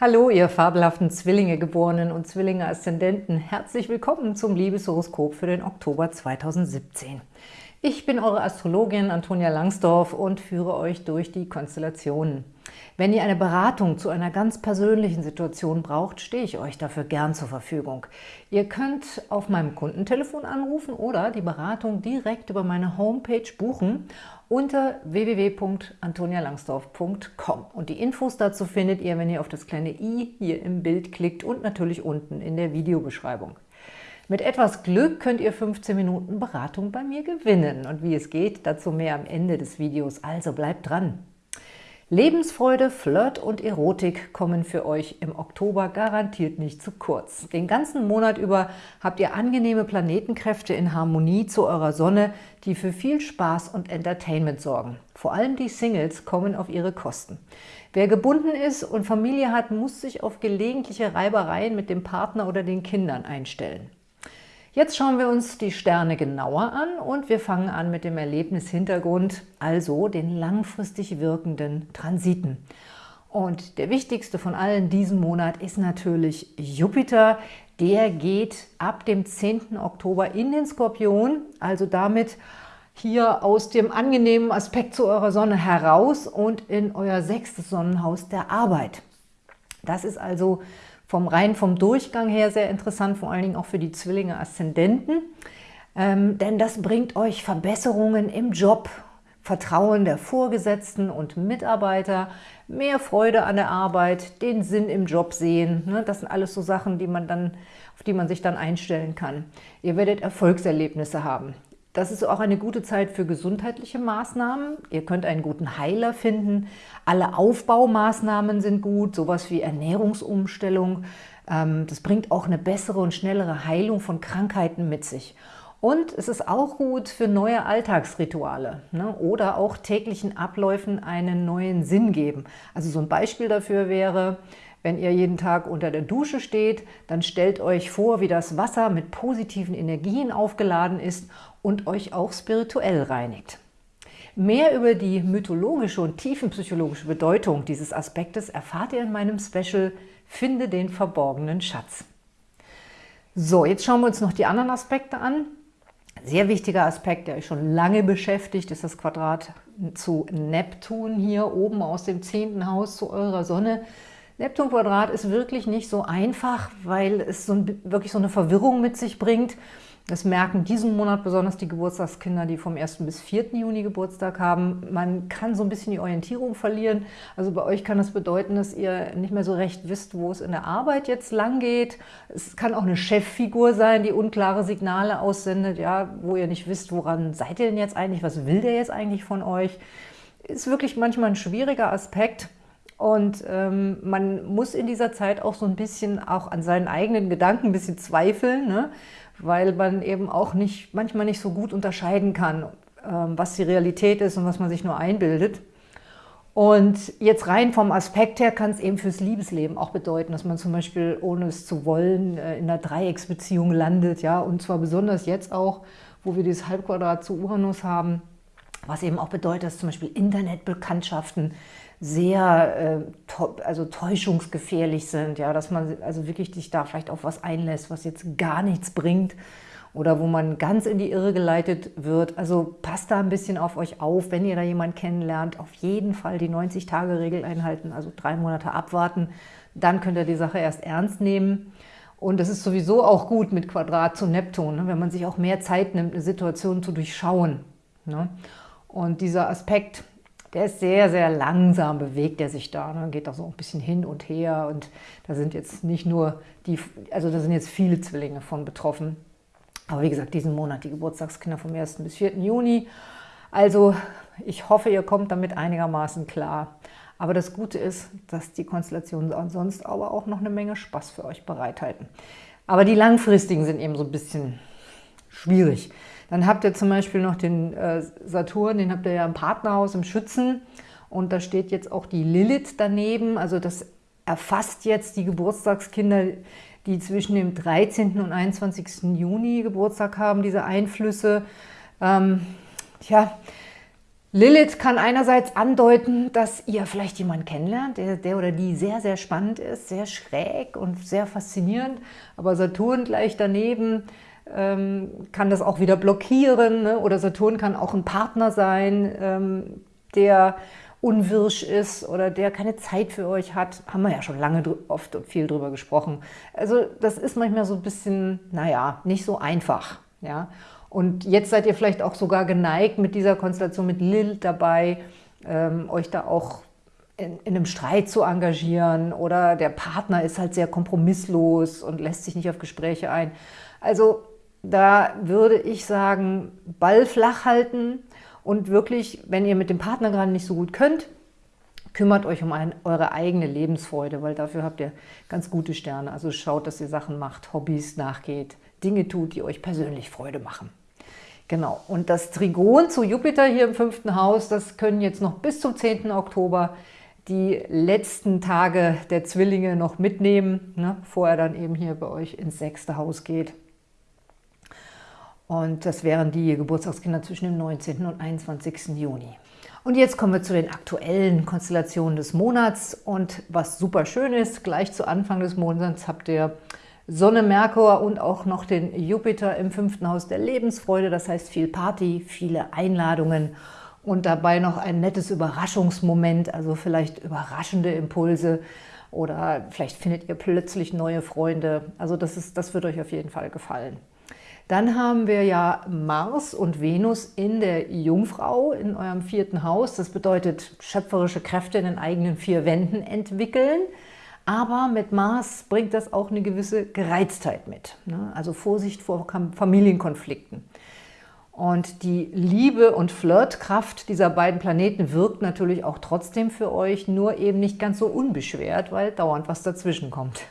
Hallo, ihr fabelhaften Zwillinge-Geborenen und Zwillinge-Aszendenten. Herzlich willkommen zum Liebeshoroskop für den Oktober 2017. Ich bin eure Astrologin Antonia Langsdorf und führe euch durch die Konstellationen. Wenn ihr eine Beratung zu einer ganz persönlichen Situation braucht, stehe ich euch dafür gern zur Verfügung. Ihr könnt auf meinem Kundentelefon anrufen oder die Beratung direkt über meine Homepage buchen unter www.antonialangsdorf.com. Und die Infos dazu findet ihr, wenn ihr auf das kleine i hier im Bild klickt und natürlich unten in der Videobeschreibung. Mit etwas Glück könnt ihr 15 Minuten Beratung bei mir gewinnen. Und wie es geht, dazu mehr am Ende des Videos. Also bleibt dran! Lebensfreude, Flirt und Erotik kommen für euch im Oktober garantiert nicht zu kurz. Den ganzen Monat über habt ihr angenehme Planetenkräfte in Harmonie zu eurer Sonne, die für viel Spaß und Entertainment sorgen. Vor allem die Singles kommen auf ihre Kosten. Wer gebunden ist und Familie hat, muss sich auf gelegentliche Reibereien mit dem Partner oder den Kindern einstellen. Jetzt schauen wir uns die Sterne genauer an und wir fangen an mit dem Erlebnishintergrund, also den langfristig wirkenden Transiten. Und der wichtigste von allen diesen Monat ist natürlich Jupiter. Der geht ab dem 10. Oktober in den Skorpion, also damit hier aus dem angenehmen Aspekt zu eurer Sonne heraus und in euer sechstes Sonnenhaus der Arbeit. Das ist also vom rein vom Durchgang her sehr interessant, vor allen Dingen auch für die Zwillinge Aszendenten, ähm, denn das bringt euch Verbesserungen im Job, Vertrauen der Vorgesetzten und Mitarbeiter, mehr Freude an der Arbeit, den Sinn im Job sehen. Ne? Das sind alles so Sachen, die man dann, auf die man sich dann einstellen kann. Ihr werdet Erfolgserlebnisse haben. Das ist auch eine gute Zeit für gesundheitliche Maßnahmen. Ihr könnt einen guten Heiler finden. Alle Aufbaumaßnahmen sind gut, sowas wie Ernährungsumstellung. Ähm, das bringt auch eine bessere und schnellere Heilung von Krankheiten mit sich. Und es ist auch gut für neue Alltagsrituale ne? oder auch täglichen Abläufen einen neuen Sinn geben. Also so ein Beispiel dafür wäre, wenn ihr jeden Tag unter der Dusche steht, dann stellt euch vor, wie das Wasser mit positiven Energien aufgeladen ist und euch auch spirituell reinigt. Mehr über die mythologische und tiefenpsychologische Bedeutung dieses Aspektes erfahrt ihr in meinem Special Finde den verborgenen Schatz. So, jetzt schauen wir uns noch die anderen Aspekte an. Sehr wichtiger Aspekt, der euch schon lange beschäftigt, ist das Quadrat zu Neptun hier oben aus dem zehnten Haus zu eurer Sonne. Neptun-Quadrat ist wirklich nicht so einfach, weil es so ein, wirklich so eine Verwirrung mit sich bringt. Das merken diesen Monat besonders die Geburtstagskinder, die vom 1. bis 4. Juni Geburtstag haben. Man kann so ein bisschen die Orientierung verlieren. Also bei euch kann das bedeuten, dass ihr nicht mehr so recht wisst, wo es in der Arbeit jetzt lang geht. Es kann auch eine Cheffigur sein, die unklare Signale aussendet, ja, wo ihr nicht wisst, woran seid ihr denn jetzt eigentlich, was will der jetzt eigentlich von euch. Ist wirklich manchmal ein schwieriger Aspekt. Und ähm, man muss in dieser Zeit auch so ein bisschen auch an seinen eigenen Gedanken ein bisschen zweifeln, ne? weil man eben auch nicht, manchmal nicht so gut unterscheiden kann, ähm, was die Realität ist und was man sich nur einbildet. Und jetzt rein vom Aspekt her kann es eben fürs Liebesleben auch bedeuten, dass man zum Beispiel, ohne es zu wollen, äh, in einer Dreiecksbeziehung landet. ja, Und zwar besonders jetzt auch, wo wir dieses Halbquadrat zu Uranus haben, was eben auch bedeutet, dass zum Beispiel Internetbekanntschaften sehr äh, also täuschungsgefährlich sind, ja, dass man also wirklich sich da vielleicht auf was einlässt, was jetzt gar nichts bringt oder wo man ganz in die Irre geleitet wird. Also passt da ein bisschen auf euch auf, wenn ihr da jemanden kennenlernt, auf jeden Fall die 90-Tage-Regel einhalten, also drei Monate abwarten, dann könnt ihr die Sache erst ernst nehmen. Und es ist sowieso auch gut mit Quadrat zu Neptun, ne, wenn man sich auch mehr Zeit nimmt, eine Situation zu durchschauen. Ne? Und dieser Aspekt, der ist sehr, sehr langsam, bewegt er sich da, ne? geht auch so ein bisschen hin und her und da sind jetzt nicht nur die, also da sind jetzt viele Zwillinge von betroffen. Aber wie gesagt, diesen Monat die Geburtstagskinder vom 1. bis 4. Juni. Also ich hoffe, ihr kommt damit einigermaßen klar. Aber das Gute ist, dass die Konstellationen sonst aber auch noch eine Menge Spaß für euch bereithalten. Aber die langfristigen sind eben so ein bisschen schwierig. Dann habt ihr zum Beispiel noch den äh, Saturn, den habt ihr ja im Partnerhaus, im Schützen. Und da steht jetzt auch die Lilith daneben. Also das erfasst jetzt die Geburtstagskinder, die zwischen dem 13. und 21. Juni Geburtstag haben, diese Einflüsse. Ähm, tja, Lilith kann einerseits andeuten, dass ihr vielleicht jemanden kennenlernt, der, der, oder die sehr, sehr spannend ist, sehr schräg und sehr faszinierend. Aber Saturn gleich daneben ähm, kann das auch wieder blockieren. Ne? Oder Saturn kann auch ein Partner sein, ähm, der unwirsch ist oder der keine Zeit für euch hat. Haben wir ja schon lange oft und viel drüber gesprochen. Also das ist manchmal so ein bisschen, naja, nicht so einfach. Ja? Und jetzt seid ihr vielleicht auch sogar geneigt, mit dieser Konstellation mit Lilith dabei, ähm, euch da auch in, in, einem Streit zu engagieren oder der Partner ist halt sehr kompromisslos und lässt sich nicht auf Gespräche ein. Also da würde ich sagen, Ball flach halten und wirklich, wenn ihr mit dem Partner gerade nicht so gut könnt, kümmert euch um ein, eure eigene Lebensfreude, weil dafür habt ihr ganz gute Sterne. Also schaut, dass ihr Sachen macht, Hobbys nachgeht, Dinge tut, die euch persönlich Freude machen. Genau, und das Trigon zu Jupiter hier im fünften Haus, das können jetzt noch bis zum 10. Oktober die letzten Tage der Zwillinge noch mitnehmen, ne, bevor er dann eben hier bei euch ins sechste Haus geht. Und das wären die Geburtstagskinder zwischen dem 19. und 21. Juni. Und jetzt kommen wir zu den aktuellen Konstellationen des Monats. Und was super schön ist, gleich zu Anfang des Monats habt ihr Sonne, Merkur und auch noch den Jupiter im fünften Haus der Lebensfreude. Das heißt viel Party, viele Einladungen und dabei noch ein nettes Überraschungsmoment, also vielleicht überraschende Impulse oder vielleicht findet ihr plötzlich neue Freunde. Also das, ist, das wird euch auf jeden Fall gefallen. Dann haben wir ja Mars und Venus in der Jungfrau in eurem vierten Haus. Das bedeutet schöpferische Kräfte in den eigenen vier Wänden entwickeln. Aber mit Mars bringt das auch eine gewisse Gereiztheit mit. Ne? Also Vorsicht vor Familienkonflikten. Und die Liebe und Flirtkraft dieser beiden Planeten wirkt natürlich auch trotzdem für euch, nur eben nicht ganz so unbeschwert, weil dauernd was dazwischen kommt.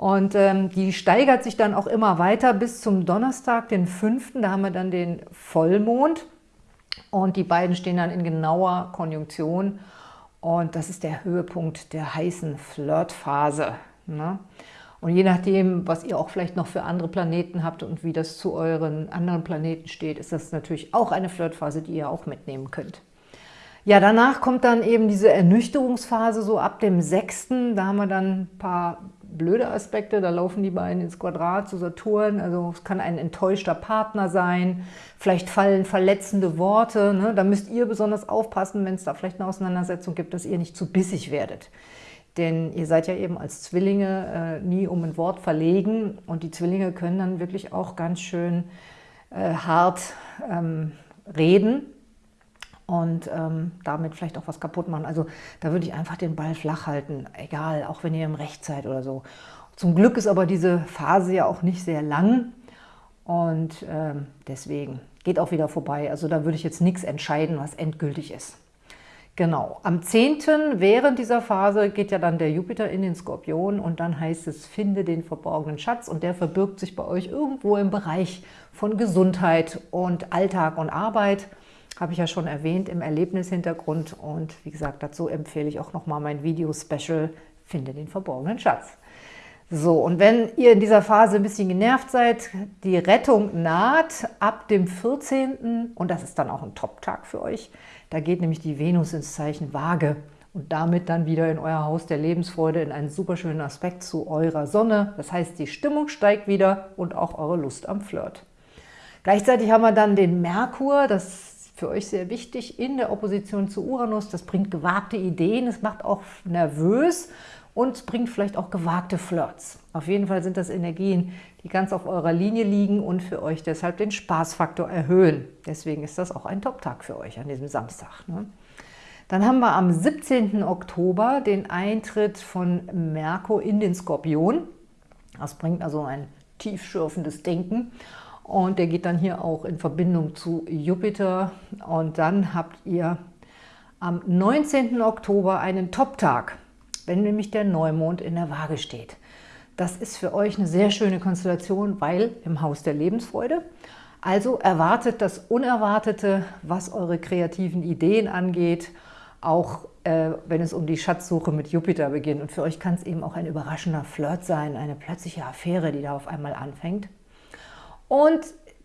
Und ähm, die steigert sich dann auch immer weiter bis zum Donnerstag, den 5. Da haben wir dann den Vollmond. Und die beiden stehen dann in genauer Konjunktion. Und das ist der Höhepunkt der heißen Flirtphase. Ne? Und je nachdem, was ihr auch vielleicht noch für andere Planeten habt und wie das zu euren anderen Planeten steht, ist das natürlich auch eine Flirtphase, die ihr auch mitnehmen könnt. Ja, danach kommt dann eben diese Ernüchterungsphase so ab dem 6. Da haben wir dann ein paar blöde Aspekte, da laufen die beiden ins Quadrat zu Saturn, also es kann ein enttäuschter Partner sein, vielleicht fallen verletzende Worte, ne? da müsst ihr besonders aufpassen, wenn es da vielleicht eine Auseinandersetzung gibt, dass ihr nicht zu bissig werdet. Denn ihr seid ja eben als Zwillinge äh, nie um ein Wort verlegen und die Zwillinge können dann wirklich auch ganz schön äh, hart ähm, reden und ähm, damit vielleicht auch was kaputt machen. Also da würde ich einfach den Ball flach halten, egal, auch wenn ihr im Recht seid oder so. Zum Glück ist aber diese Phase ja auch nicht sehr lang und ähm, deswegen geht auch wieder vorbei. Also da würde ich jetzt nichts entscheiden, was endgültig ist. Genau, am 10. während dieser Phase geht ja dann der Jupiter in den Skorpion und dann heißt es, finde den verborgenen Schatz und der verbirgt sich bei euch irgendwo im Bereich von Gesundheit und Alltag und Arbeit habe ich ja schon erwähnt im Erlebnishintergrund. Und wie gesagt, dazu empfehle ich auch nochmal mein Video-Special Finde den verborgenen Schatz. So, und wenn ihr in dieser Phase ein bisschen genervt seid, die Rettung naht ab dem 14. und das ist dann auch ein Top-Tag für euch. Da geht nämlich die Venus ins Zeichen Waage und damit dann wieder in euer Haus der Lebensfreude in einen super schönen Aspekt zu eurer Sonne. Das heißt, die Stimmung steigt wieder und auch eure Lust am Flirt. Gleichzeitig haben wir dann den Merkur, das für euch sehr wichtig in der Opposition zu Uranus. Das bringt gewagte Ideen, es macht auch nervös und bringt vielleicht auch gewagte Flirts. Auf jeden Fall sind das Energien, die ganz auf eurer Linie liegen und für euch deshalb den Spaßfaktor erhöhen. Deswegen ist das auch ein Top-Tag für euch an diesem Samstag. Ne? Dann haben wir am 17. Oktober den Eintritt von Merkur in den Skorpion. Das bringt also ein tiefschürfendes Denken und der geht dann hier auch in Verbindung zu Jupiter. Und dann habt ihr am 19. Oktober einen Top-Tag, wenn nämlich der Neumond in der Waage steht. Das ist für euch eine sehr schöne Konstellation, weil im Haus der Lebensfreude. Also erwartet das Unerwartete, was eure kreativen Ideen angeht, auch äh, wenn es um die Schatzsuche mit Jupiter beginnt. Und für euch kann es eben auch ein überraschender Flirt sein, eine plötzliche Affäre, die da auf einmal anfängt. Und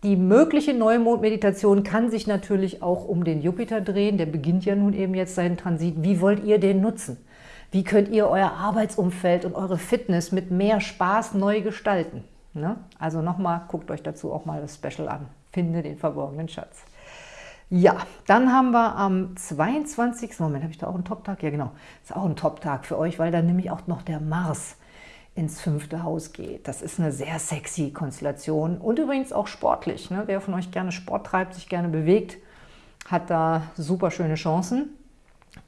Die mögliche Neumond-Meditation kann sich natürlich auch um den Jupiter drehen. Der beginnt ja nun eben jetzt seinen Transit. Wie wollt ihr den nutzen? Wie könnt ihr euer Arbeitsumfeld und eure Fitness mit mehr Spaß neu gestalten? Ne? Also nochmal, guckt euch dazu auch mal das Special an. Finde den verborgenen Schatz. Ja, dann haben wir am 22. Moment, habe ich da auch einen Top-Tag? Ja, genau. Ist auch ein Top-Tag für euch, weil dann nämlich auch noch der Mars ins fünfte Haus geht. Das ist eine sehr sexy Konstellation und übrigens auch sportlich. Ne? Wer von euch gerne Sport treibt, sich gerne bewegt, hat da super schöne Chancen.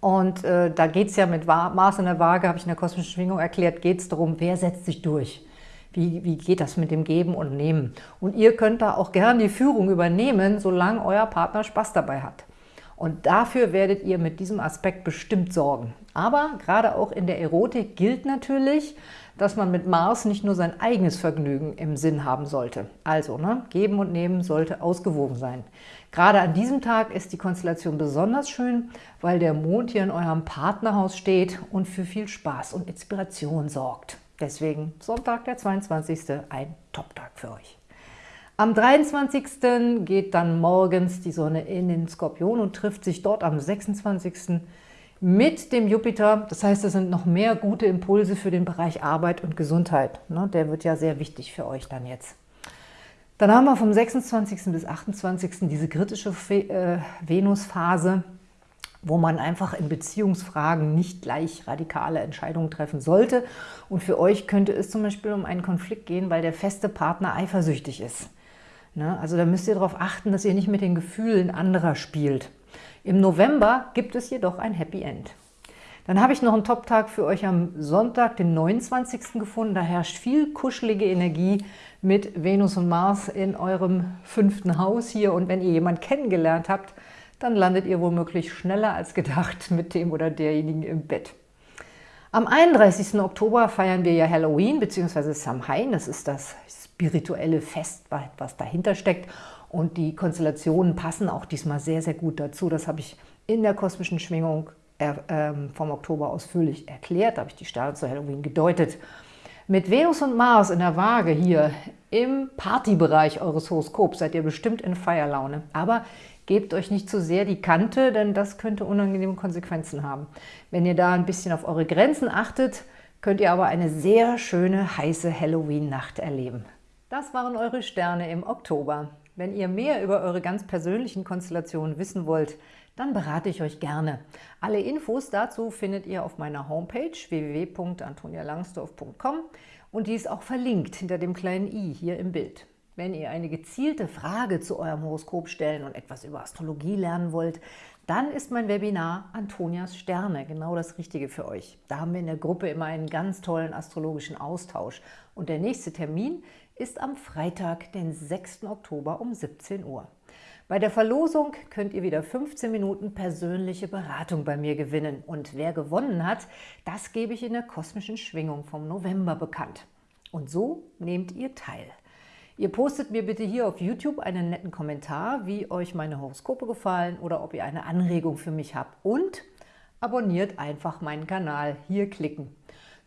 Und äh, da geht es ja mit Mars in der Waage, habe ich in der kosmischen Schwingung erklärt, geht es darum, wer setzt sich durch. Wie, wie geht das mit dem Geben und Nehmen? Und ihr könnt da auch gerne die Führung übernehmen, solange euer Partner Spaß dabei hat. Und dafür werdet ihr mit diesem Aspekt bestimmt sorgen. Aber gerade auch in der Erotik gilt natürlich, dass man mit Mars nicht nur sein eigenes Vergnügen im Sinn haben sollte. Also, ne, geben und nehmen sollte ausgewogen sein. Gerade an diesem Tag ist die Konstellation besonders schön, weil der Mond hier in eurem Partnerhaus steht und für viel Spaß und Inspiration sorgt. Deswegen Sonntag, der 22. ein Top-Tag für euch. Am 23. geht dann morgens die Sonne in den Skorpion und trifft sich dort am 26 mit dem Jupiter. Das heißt, es sind noch mehr gute Impulse für den Bereich Arbeit und Gesundheit. Ne? Der wird ja sehr wichtig für euch dann jetzt. Dann haben wir vom 26. bis 28. diese kritische äh, Venusphase, wo man einfach in Beziehungsfragen nicht gleich radikale Entscheidungen treffen sollte. Und für euch könnte es zum Beispiel um einen Konflikt gehen, weil der feste Partner eifersüchtig ist. Ne? Also da müsst ihr darauf achten, dass ihr nicht mit den Gefühlen anderer spielt. Im November gibt es jedoch ein Happy End. Dann habe ich noch einen Top-Tag für euch am Sonntag, den 29. gefunden. Da herrscht viel kuschelige Energie mit Venus und Mars in eurem fünften Haus hier. Und wenn ihr jemanden kennengelernt habt, dann landet ihr womöglich schneller als gedacht mit dem oder derjenigen im Bett. Am 31. Oktober feiern wir ja Halloween bzw. Samhain. Das ist das spirituelle Fest, was dahinter steckt. Und die Konstellationen passen auch diesmal sehr, sehr gut dazu. Das habe ich in der kosmischen Schwingung äh, vom Oktober ausführlich erklärt. Da habe ich die Sterne zu Halloween gedeutet. Mit Venus und Mars in der Waage hier im Partybereich eures Horoskops seid ihr bestimmt in Feierlaune. Aber gebt euch nicht zu sehr die Kante, denn das könnte unangenehme Konsequenzen haben. Wenn ihr da ein bisschen auf eure Grenzen achtet, könnt ihr aber eine sehr schöne, heiße Halloween-Nacht erleben. Das waren eure Sterne im Oktober. Wenn ihr mehr über eure ganz persönlichen Konstellationen wissen wollt, dann berate ich euch gerne. Alle Infos dazu findet ihr auf meiner Homepage www.antonialangsdorf.com und die ist auch verlinkt hinter dem kleinen i hier im Bild. Wenn ihr eine gezielte Frage zu eurem Horoskop stellen und etwas über Astrologie lernen wollt, dann ist mein Webinar Antonias Sterne genau das Richtige für euch. Da haben wir in der Gruppe immer einen ganz tollen astrologischen Austausch. Und der nächste Termin ist am Freitag, den 6. Oktober um 17 Uhr. Bei der Verlosung könnt ihr wieder 15 Minuten persönliche Beratung bei mir gewinnen. Und wer gewonnen hat, das gebe ich in der kosmischen Schwingung vom November bekannt. Und so nehmt ihr teil. Ihr postet mir bitte hier auf YouTube einen netten Kommentar, wie euch meine Horoskope gefallen oder ob ihr eine Anregung für mich habt. Und abonniert einfach meinen Kanal. Hier klicken.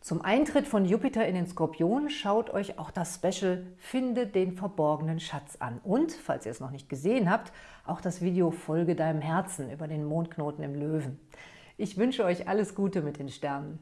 Zum Eintritt von Jupiter in den Skorpion schaut euch auch das Special Finde den verborgenen Schatz an. Und, falls ihr es noch nicht gesehen habt, auch das Video Folge deinem Herzen über den Mondknoten im Löwen. Ich wünsche euch alles Gute mit den Sternen.